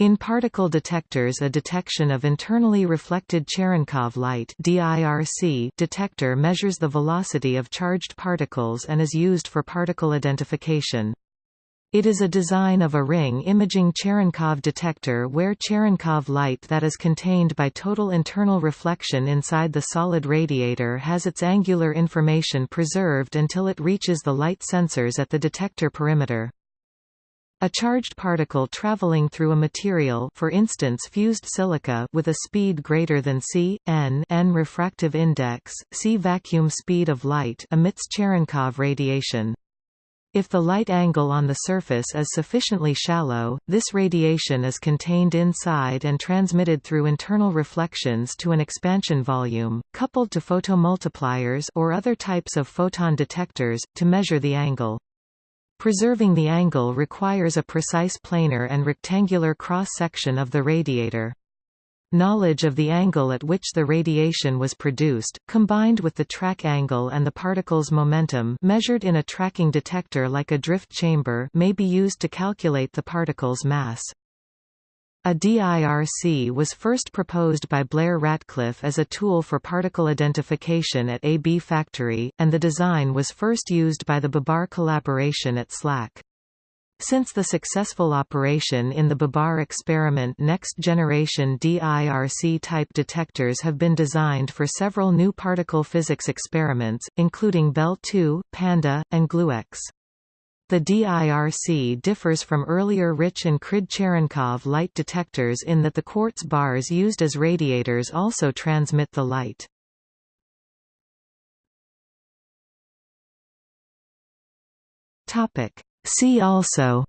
In particle detectors a detection of internally reflected Cherenkov light detector measures the velocity of charged particles and is used for particle identification. It is a design of a ring imaging Cherenkov detector where Cherenkov light that is contained by total internal reflection inside the solid radiator has its angular information preserved until it reaches the light sensors at the detector perimeter. A charged particle traveling through a material for instance fused silica with a speed greater than c, n, n refractive index, c vacuum speed of light emits Cherenkov radiation. If the light angle on the surface is sufficiently shallow, this radiation is contained inside and transmitted through internal reflections to an expansion volume, coupled to photomultipliers or other types of photon detectors, to measure the angle. Preserving the angle requires a precise planar and rectangular cross-section of the radiator. Knowledge of the angle at which the radiation was produced, combined with the track angle and the particle's momentum measured in a tracking detector like a drift chamber may be used to calculate the particle's mass. A DIRC was first proposed by Blair Ratcliffe as a tool for particle identification at AB Factory, and the design was first used by the Babar collaboration at SLAC. Since the successful operation in the Babar experiment next-generation DIRC-type detectors have been designed for several new particle physics experiments, including Belle 2, Panda, and GlueX. The DIRC differs from earlier Rich and Crid Cherenkov light detectors in that the quartz bars used as radiators also transmit the light. See also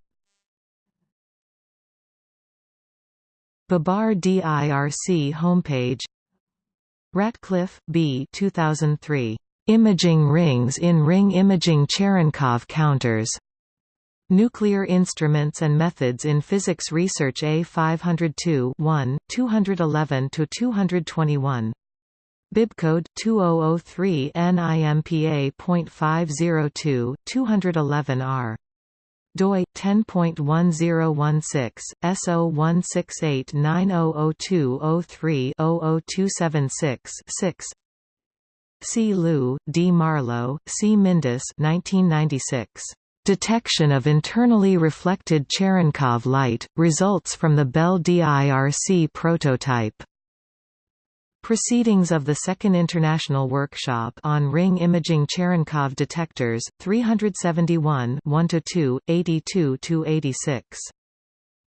Babar DIRC homepage Ratcliffe, B. 2003. Imaging rings in ring imaging Cherenkov counters. Nuclear Instruments and Methods in Physics Research A 502 1, 211–221. Bibcode 2003 NIMPA.502, 211R doi 10.1016 S0168900203-00276-6 C. Liu, D. Marlow, C. Mindus 1996. Detection of internally reflected Cherenkov light, results from the Belle DIRC prototype. Proceedings of the Second International Workshop on Ring Imaging Cherenkov Detectors, 371 1–2, 82–86.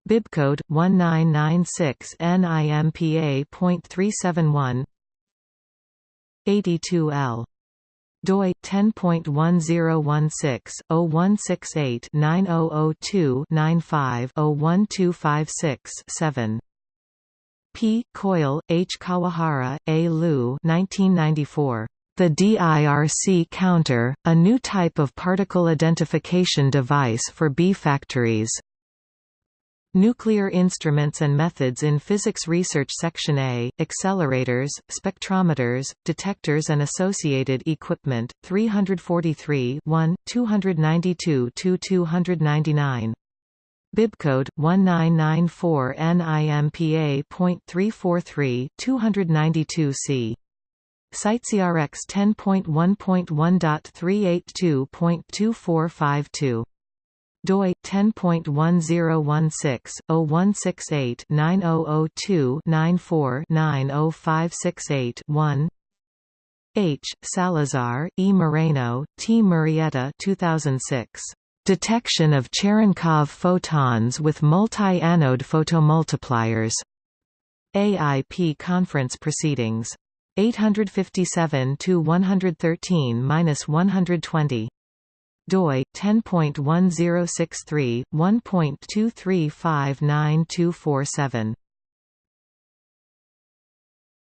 Bibcode 1996 NIMPA.371 82L doi 10.1016/0168-9002-95-01256-7 P. Coyle, H. Kawahara, A. Liu 1994. The DIRC counter, a new type of particle identification device for B factories. Nuclear Instruments and Methods in Physics Research Section A, Accelerators, Spectrometers, Detectors and Associated Equipment, 343 1, 292–299. Bibcode 1994 NIMPA.343 292C. CiteSeerX 10.1.1.382.2452 doi 10.1016/0168-9002-94-905681 H. Salazar, E. Moreno, T. Murrieta 2006. Detection of Cherenkov photons with multi-anode photomultipliers. AIP conference proceedings. 857 to 113-120 doi 10.1063 1.2359247